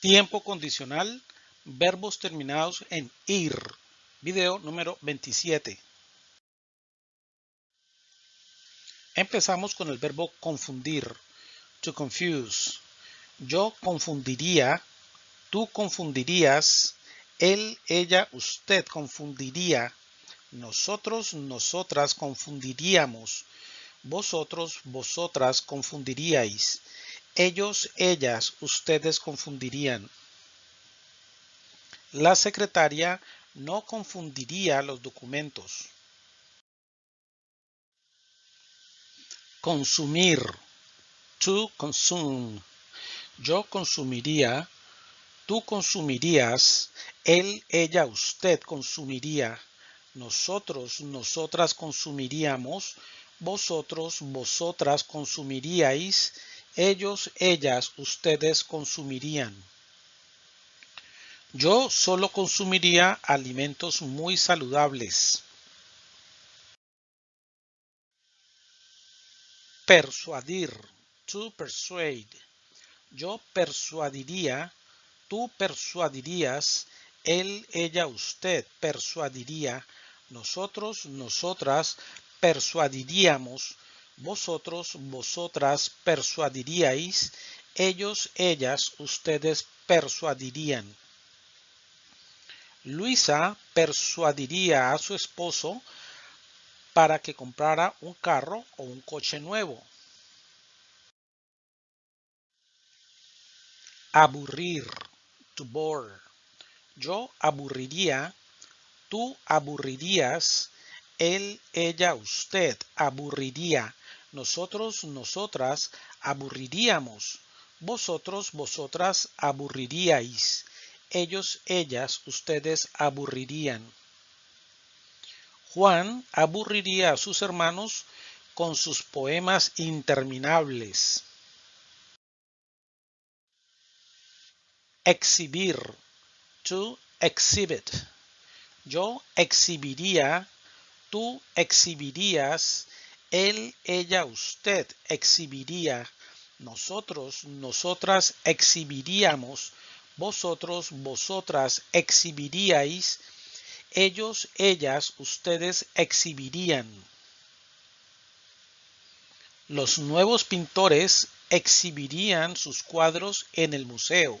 Tiempo condicional, verbos terminados en ir. Video número 27. Empezamos con el verbo confundir. To confuse. Yo confundiría, tú confundirías, él, ella, usted confundiría, nosotros, nosotras confundiríamos, vosotros, vosotras confundiríais, ellos, ellas, ustedes confundirían. La secretaria no confundiría los documentos. Consumir. To consume. Yo consumiría. Tú consumirías. Él, ella, usted consumiría. Nosotros, nosotras consumiríamos. Vosotros, vosotras consumiríais ellos, ellas, ustedes consumirían. Yo solo consumiría alimentos muy saludables. Persuadir. To persuade. Yo persuadiría. Tú persuadirías. Él, ella, usted persuadiría. Nosotros, nosotras persuadiríamos vosotros, vosotras persuadiríais, ellos, ellas, ustedes persuadirían. Luisa persuadiría a su esposo para que comprara un carro o un coche nuevo. Aburrir, to bore. Yo aburriría, tú aburrirías, él, ella, usted aburriría nosotros, nosotras aburriríamos, vosotros, vosotras aburriríais, ellos, ellas, ustedes aburrirían. Juan aburriría a sus hermanos con sus poemas interminables. Exhibir. To exhibit. Yo exhibiría, tú exhibirías, él, ella, usted exhibiría. Nosotros, nosotras exhibiríamos. Vosotros, vosotras exhibiríais. Ellos, ellas, ustedes exhibirían. Los nuevos pintores exhibirían sus cuadros en el museo.